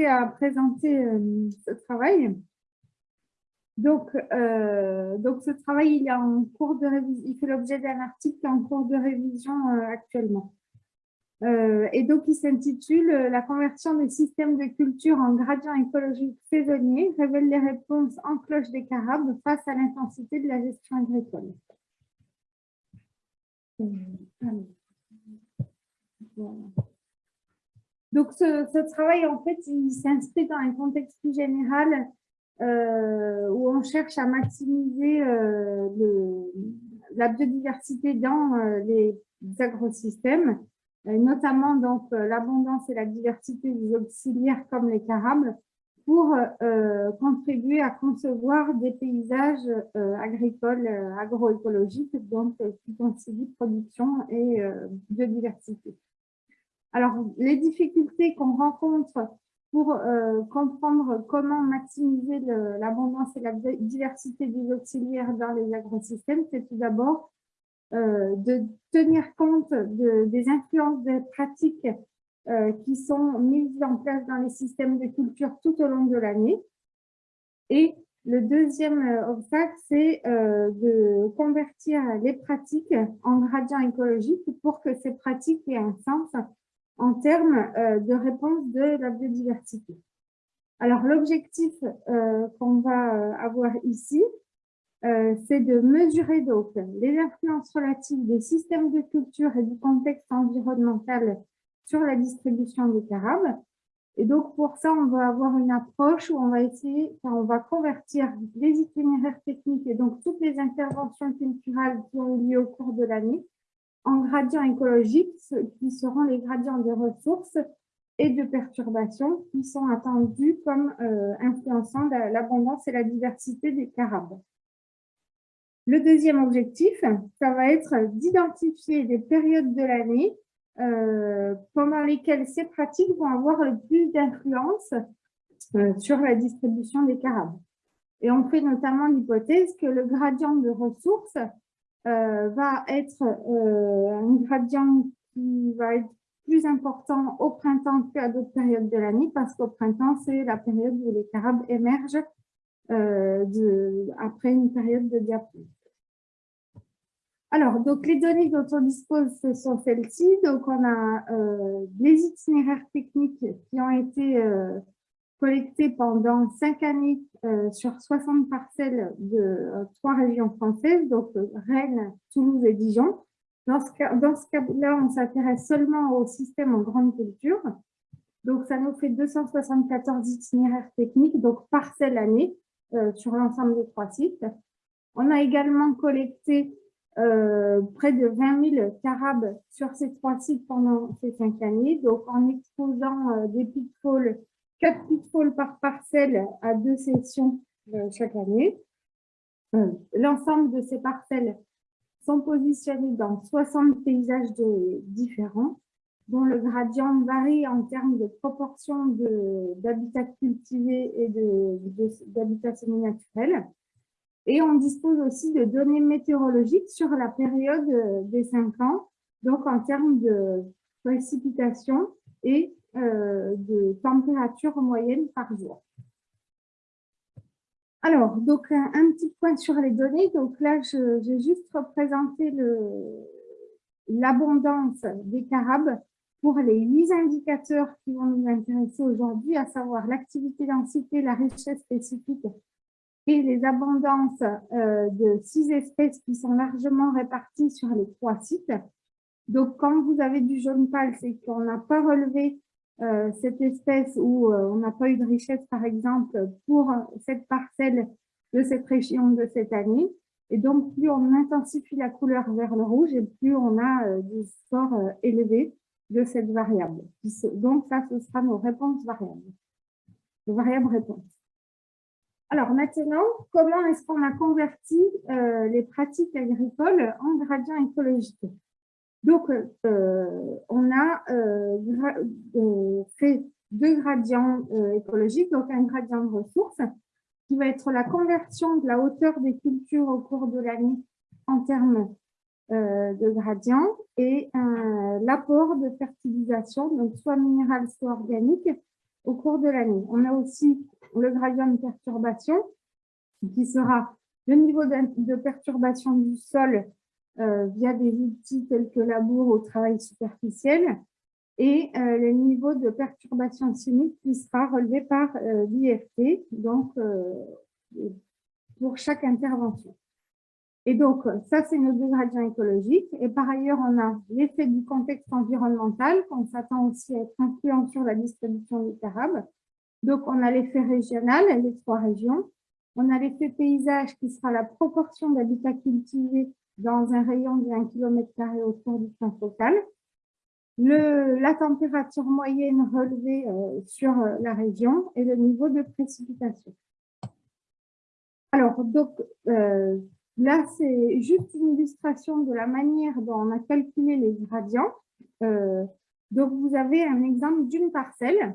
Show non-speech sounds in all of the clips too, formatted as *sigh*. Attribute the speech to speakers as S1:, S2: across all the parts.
S1: à présenter ce travail. Donc, donc, ce travail, il, est en cours de il fait l'objet d'un article en cours de révision actuellement. Euh, et donc, il s'intitule euh, « La conversion des systèmes de culture en gradient écologique saisonnier révèle les réponses en cloche des carabes face à l'intensité de la gestion agricole euh, Donc, ce, travail, en fait, il s'inscrit dans un contexte plus général où on cherche à maximiser la biodiversité dans les agrosystèmes notamment donc euh, l'abondance et la diversité des auxiliaires comme les carables, pour euh, contribuer à concevoir des paysages euh, agricoles agroécologiques, donc qui concilient production et biodiversité. Alors, les difficultés qu'on rencontre pour comprendre comment maximiser l'abondance et la diversité des auxiliaires dans les agrosystèmes, c'est tout d'abord euh, de tenir compte des influences des pratiques euh, qui sont mises en place dans les systèmes de culture tout au long de l'année. Et le deuxième euh, obstacle, c'est de convertir les pratiques en gradient écologique pour que ces pratiques aient un sens en termes de réponse de la biodiversité. Alors, l'objectif qu'on va avoir ici, euh, c'est de mesurer donc les influences relatives des systèmes de culture et du contexte environnemental sur la distribution des carabes. Et donc, pour ça, on va avoir une approche où on va essayer, on va convertir les itinéraires techniques et donc toutes les interventions culturelles qui ont eu lieu au cours de l'année en gradients écologiques, qui seront les gradients de ressources et de perturbations qui sont attendus comme euh, influençant l'abondance et la diversité des carabes. Le deuxième objectif, ça va être d'identifier des périodes de l'année euh, pendant lesquelles ces pratiques vont avoir le plus d'influence euh, sur la distribution des carabes. Et on fait notamment l'hypothèse que le gradient de ressources va être un gradient qui va être plus important au printemps qu'à d'autres périodes de l'année parce qu'au printemps, c'est la période où les carabes émergent euh, de, après une période de diapause. Alors, donc les données dont on dispose, ce sont celles-ci. Donc, on a euh, les itinéraires techniques qui ont été euh, collectés pendant cinq années sur 60 parcelles de trois régions françaises, donc Rennes, Toulouse et Dijon. Dans ce cas-là, on s'intéresse seulement au système en grande culture. Donc, ça nous fait 274 itinéraires techniques, donc parcelles année, euh, sur l'ensemble des trois sites. On a également collecté euh, près de 20 000 carabes sur ces trois sites pendant ces cinq années, donc en exposant euh, des pitfalls, quatre pitfalls par parcelle à deux sessions chaque année. L'ensemble de ces parcelles sont positionnées dans 60 paysages différents dont le gradient varie en termes de proportion d'habitats cultivés et d'habitats semi-naturels. Et on dispose aussi de données météorologiques sur la période des cinq ans, donc en termes de précipitations et euh, de température moyenne par jour. Alors, donc un, petit point sur les données. Donc là, j'ai juste représenté l'abondance des carabes pour les huit indicateurs qui vont nous intéresser aujourd'hui, à savoir l'activité densité, la richesse spécifique et les abondances euh, de six espèces qui sont largement réparties sur les trois sites. Donc, quand vous avez du jaune pâle, c'est qu'on n'a pas relevé cette espèce ou euh, on n'a pas eu de richesse, par exemple, pour cette parcelle de cette région de cette année. Et donc, plus on intensifie la couleur vers le rouge et plus on a des scores élevés de cette variable. Donc, ça, ce sera nos réponses variables. Les variables réponses. Alors maintenant, comment est-ce qu'on a converti euh, les pratiques agricoles en gradient écologique? Donc, euh, on a euh, fait deux gradients écologiques, donc un gradient de ressources, qui va être la conversion de la hauteur des cultures au cours de l'année en termes euh, de gradient et l'apport de fertilisation, donc soit minéral, soit organique, au cours de l'année. On a aussi le gradient de perturbation qui sera le niveau de perturbation du sol euh, via des outils tels que labour au travail superficiel et euh, le niveau de perturbation chimique qui sera relevé par euh, l'IFT, donc pour chaque intervention. Et donc, ça, c'est nos deux gradients écologiques. Et par ailleurs, on a l'effet du contexte environnemental, qu'on s'attend aussi à être influent sur la distribution des carables. Donc, on a l'effet régional, les trois régions. On a l'effet paysage, qui sera la proportion d'habitats cultivés dans un rayon de 1 km autour du point focal. La température moyenne relevée euh, sur euh, la région et le niveau de précipitation. Alors, donc, euh, là, c'est juste une illustration de la manière dont on a calculé les gradients. donc, vous avez un exemple d'une parcelle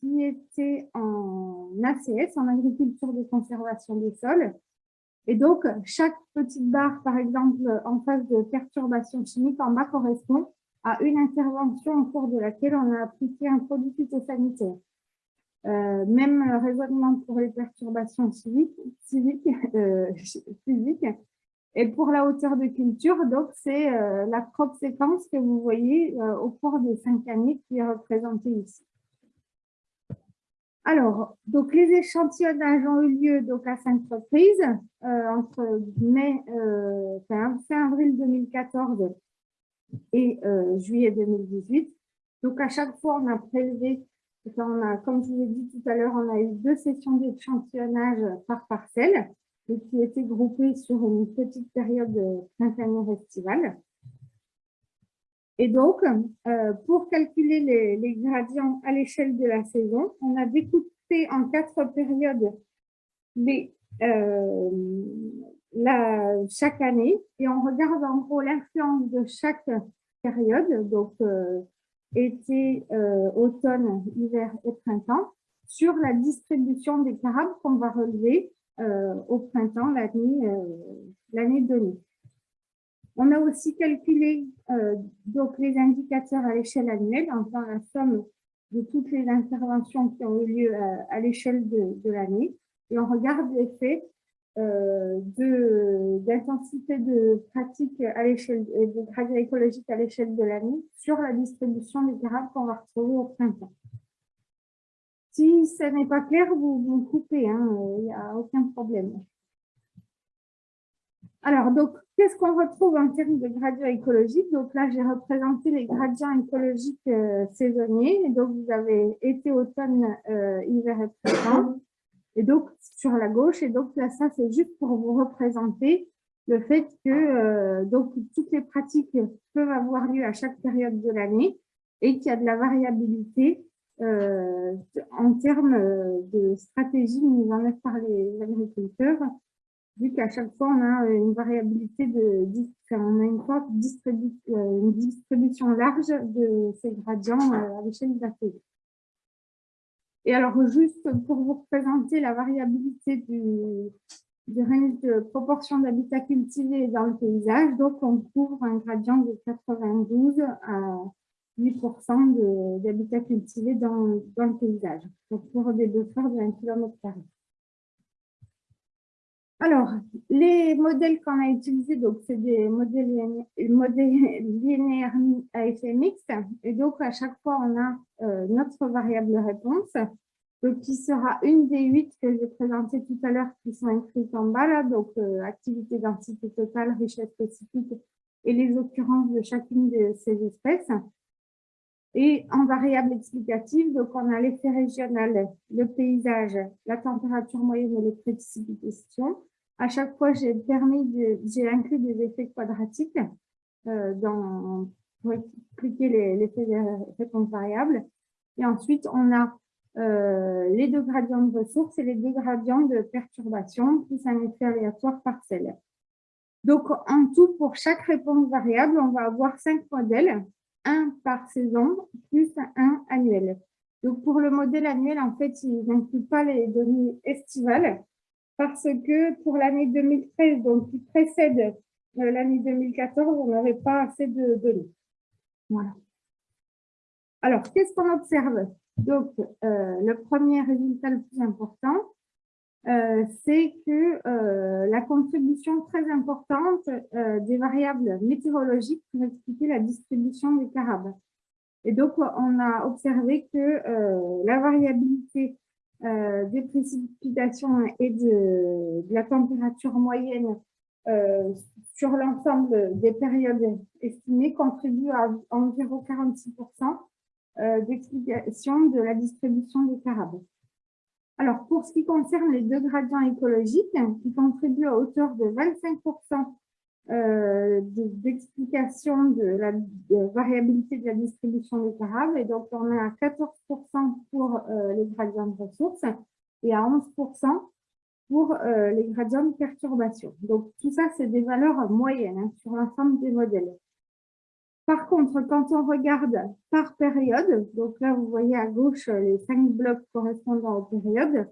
S1: qui était en ACS, en agriculture de conservation des sols, et donc, chaque petite barre, par exemple, en phase de perturbation chimique en bas correspond à une intervention au cours de laquelle on a appliqué un produit phytosanitaire. Euh, même raisonnement pour les perturbations euh, *laughs* physiques. Et pour la hauteur de culture, donc c'est euh, la crop séquence que vous voyez au cours des cinq années qui est représentée ici. Alors, donc les échantillonnages ont eu lieu donc à cinq reprises euh, entre mai, euh, fin, avril 2014 et euh, juillet 2018. Donc à chaque fois, on a prélevé, on a, comme je vous l'ai dit tout à l'heure, on a eu deux sessions d'échantillonnage par parcelle, qui étaient groupées sur une petite période printanière estivale. Et donc, euh, pour calculer les, gradients à l'échelle de la saison, on a découpé en quatre périodes euh, chaque année et on regarde en gros l'influence de chaque période, donc euh, été, automne, hiver et printemps, sur la distribution des carabes qu'on va relever au printemps l'année donnée. On a aussi calculé euh, donc les indicateurs à l'échelle annuelle en faisant la somme de toutes les interventions qui ont eu lieu euh, à, l'échelle de, l'année et on regarde l'effet euh, d'intensité de, pratique à l'échelle de gradient écologique à l'échelle de l'année sur la distribution des carabes qu'on va retrouver au printemps. Si ce n'est pas clair, vous, vous coupez, hein, il n'y a aucun problème. Alors, donc, qu'est-ce qu'on retrouve en termes de gradients écologiques Donc là, j'ai représenté les gradients écologiques euh, saisonniers. Et donc, vous avez été, automne, euh, hiver et printemps. Et donc, sur la gauche. Et donc, là, ça, c'est juste pour vous représenter le fait que euh, donc toutes les pratiques peuvent avoir lieu à chaque période de l'année et qu'il y a de la variabilité en termes de stratégie mise en œuvre par les agriculteurs vu qu'à chaque fois, on a une variabilité de, on a une, euh, une distribution large de ces gradients euh, à l'échelle de la Et alors, juste pour vous représenter la variabilité du, du range de proportion d'habitat cultivé dans le paysage, donc on couvre un gradient de 92 à 8% d'habitat cultivé dans, dans, le paysage, donc pour des buffers de 1 km. Alors, les modèles qu'on a utilisés, donc c'est des modèles, linéaires à effet mixte. Et donc, à chaque fois, on a euh, notre variable réponse, qui sera une des huit que j'ai présentées tout à l'heure, qui sont inscrites en bas, là, donc euh, activité, densité totale, richesse spécifique et les occurrences de chacune de ces espèces. Et en variable explicative, donc on a l'effet régional, le paysage, la température moyenne et les précipitations. À chaque fois, j'ai permis j'ai inclus des effets quadratiques euh, pour expliquer l'effet des réponses variables. Et ensuite, on a euh, les deux gradients de ressources et les deux gradients de perturbation, plus un effet aléatoire partiel. Donc, en tout, pour chaque réponse variable, on va avoir cinq modèles, un par saison, plus un annuel. Donc, pour le modèle annuel, en fait, il n'inclut pas les données estivales, parce que pour l'année 2013, donc qui précède euh, l'année 2014, on n'avait pas assez de données. Voilà. Alors, qu'est-ce qu'on observe? Donc, le premier résultat le plus important, c'est que la contribution très importante des variables météorologiques pour expliquer la distribution des carabes. Et donc, on a observé que la variabilité euh, des précipitations et de, la température moyenne euh, sur l'ensemble des périodes estimées contribue à environ 46% euh, d'explication de la distribution des carabes. Alors, pour ce qui concerne les deux gradients écologiques, ils contribuent à hauteur de 25% euh, d'explication de, la variabilité de la distribution des carabes. Et donc, on est à 14% pour euh, les gradients de ressources et à 11% pour euh, les gradients de perturbation. Donc, tout ça, c'est des valeurs moyennes hein, sur l'ensemble des modèles. Par contre, quand on regarde par période, donc là, vous voyez à gauche les cinq blocs correspondant aux périodes,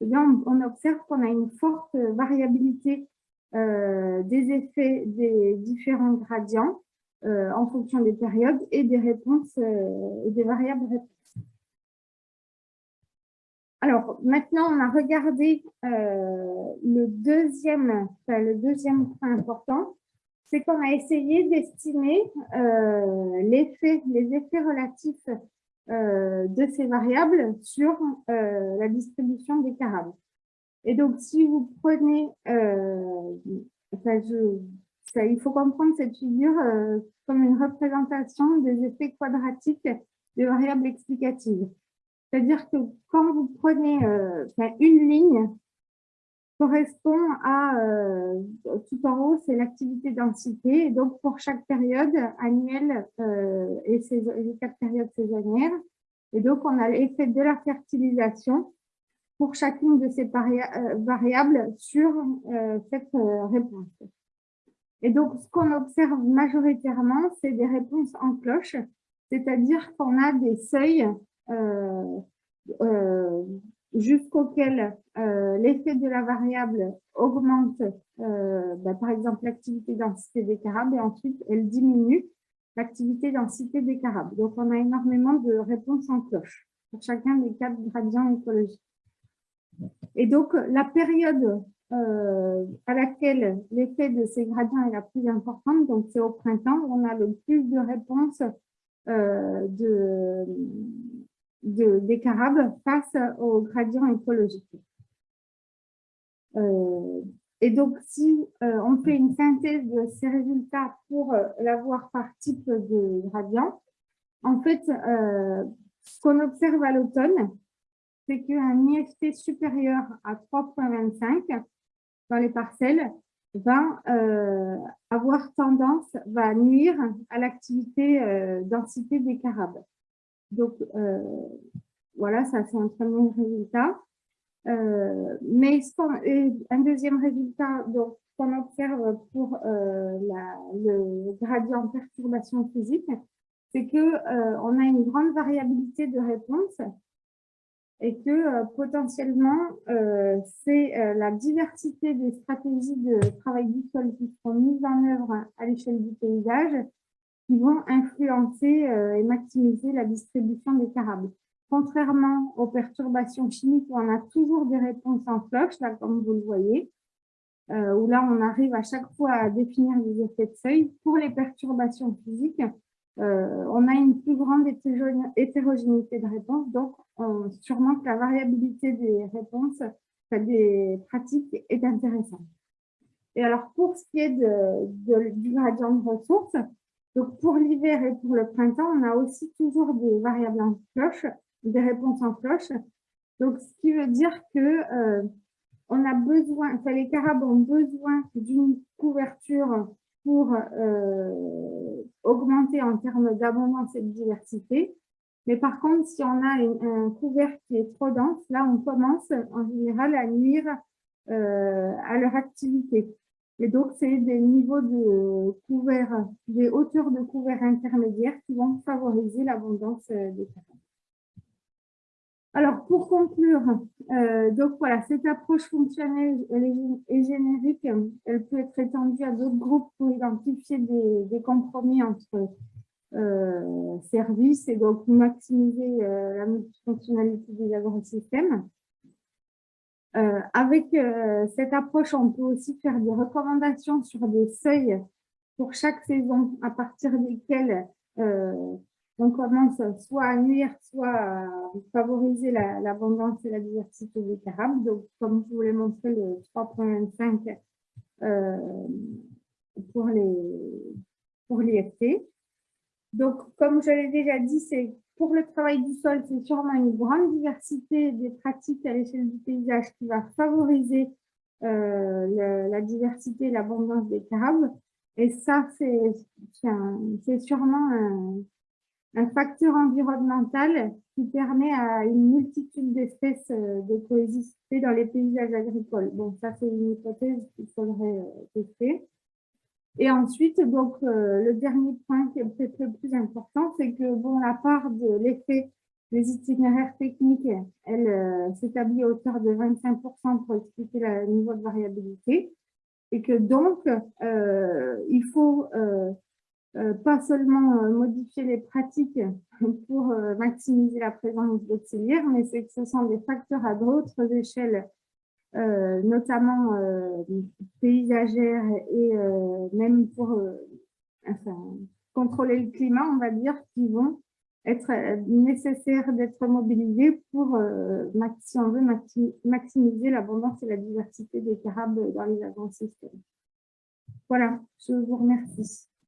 S1: eh on observe qu'on a une forte variabilité euh, des effets des différents gradients euh, en fonction des périodes et des réponses euh, des variables réponses. Alors, maintenant, on a regardé le deuxième point important, c'est qu'on a essayé d'estimer l'effet, les effets relatifs de ces variables sur la distribution des carabes. Et donc, si vous prenez, euh, il faut comprendre cette figure euh, comme une représentation des effets quadratiques des variables explicatives. C'est-à-dire que quand vous prenez euh, une ligne, correspond à, tout en haut, c'est l'activité densité, donc pour chaque période annuelle et les quatre périodes saisonnières. Et donc, on a l'effet de la fertilisation pour chacune de ces euh, variables sur euh, cette euh, réponse. Et donc, ce qu'on observe majoritairement, c'est des réponses en cloche, c'est-à-dire qu'on a des seuils jusqu'auxquels l'effet de la variable augmente, bah, par exemple, l'activité densité des carabes, et ensuite, elle diminue l'activité densité des carabes. Donc, on a énormément de réponses en cloche pour chacun des quatre gradients écologiques. Et donc, la période euh, à laquelle l'effet de ces gradients est la plus importante, donc c'est au printemps, on a le plus de réponses euh, de, des carabes face aux gradients écologiques. Euh, et donc, si on fait une synthèse de ces résultats pour l'avoir par type de gradient, en fait, ce qu'on observe à l'automne, c'est qu'un IFT supérieur à 3,25 dans les parcelles va euh, avoir tendance, va nuire à l'activité euh, densité des carabes. Donc, euh, voilà, ça c'est un premier résultat. mais un deuxième résultat qu'on observe pour le gradient perturbation physique, c'est que on a une grande variabilité de réponses et que euh, potentiellement, euh, c'est euh, la diversité des stratégies de travail du sol qui sont mises en œuvre à l'échelle du paysage qui vont influencer et maximiser la distribution des carabes. Contrairement aux perturbations chimiques où on a toujours des réponses en là comme vous le voyez, où là on arrive à chaque fois à définir des effets de seuil, pour les perturbations physiques, euh, on a une plus grande hétérogénéité de réponses, donc sûrement que la variabilité des réponses, des pratiques est intéressante. Et alors, pour ce qui est du gradient de ressources, donc pour l'hiver et pour le printemps, on a aussi toujours des variables en cloche, des réponses en cloche. Donc, ce qui veut dire que euh, les carabes ont besoin d'une couverture pour euh, augmenter en termes d'abondance et de diversité. Mais par contre, si on a un couvert qui est trop dense, là, on commence en général à nuire euh, à leur activité. Et donc, c'est des niveaux de couvert, des hauteurs de couvert intermédiaires qui vont favoriser l'abondance euh, des carabes. Alors, pour conclure, euh, donc voilà, cette approche fonctionnelle et générique. Elle peut être étendue à d'autres groupes pour identifier des, compromis entre services et donc maximiser la multifonctionnalité des agrosystèmes. Avec cette approche, on peut aussi faire des recommandations sur des seuils pour chaque saison à partir desquels on commence soit à nuire, soit à favoriser l'abondance et la diversité des carables. Donc, comme je vous l'ai montré, le 3.25 euh, pour les pour l'IFT. Donc, comme je l'ai déjà dit, c'est pour le travail du sol, c'est sûrement une grande diversité des pratiques à l'échelle du paysage qui va favoriser euh, la diversité et l'abondance des carables. Et ça, c'est sûrement un, facteur environnemental qui permet à une multitude d'espèces euh, de coexister dans les paysages agricoles. Bon, ça, c'est une hypothèse qu'il faudrait euh, tester. Et ensuite, donc, euh, le dernier point qui est peut-être le plus important, c'est que, bon, la part de l'effet des itinéraires techniques, elle s'établit à hauteur de 25% pour expliquer le niveau de variabilité. Et que donc, il faut euh, pas seulement euh, modifier les pratiques *laughs* pour euh, maximiser la présence d'auxiliaires, mais c'est que ce sont des facteurs à d'autres échelles, notamment paysagères et même pour contrôler le climat, on va dire, qui vont être nécessaires d'être mobilisés pour, si on veut, maximiser l'abondance et la diversité des carables dans les agro-systèmes. Voilà, je vous remercie.